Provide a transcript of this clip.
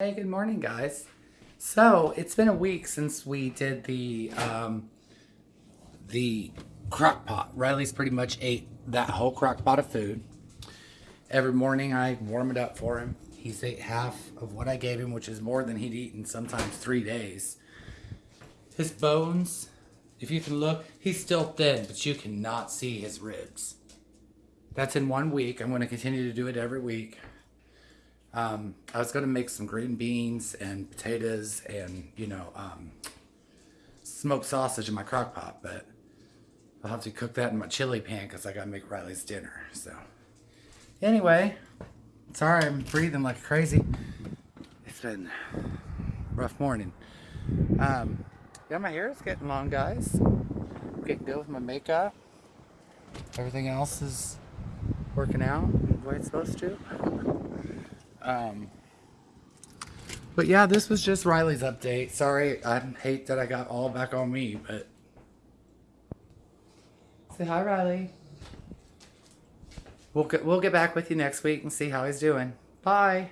Hey, good morning, guys. So it's been a week since we did the um, the crock pot. Riley's pretty much ate that whole crock pot of food. Every morning I warm it up for him. He's ate half of what I gave him, which is more than he'd eaten sometimes three days. His bones, if you can look, he's still thin, but you cannot see his ribs. That's in one week. I'm going to continue to do it every week. Um, I was going to make some green beans and potatoes and, you know, um, smoked sausage in my crock pot, but I'll have to cook that in my chili pan because I got to make Riley's dinner. So, anyway, sorry I'm breathing like crazy. It's been rough morning. Um, yeah, my hair is getting long, guys. Getting good with my makeup. Everything else is working out the way it's supposed to. Um, but yeah, this was just Riley's update. Sorry, I hate that I got all back on me, but say hi, Riley. We'll get we'll get back with you next week and see how he's doing. Bye.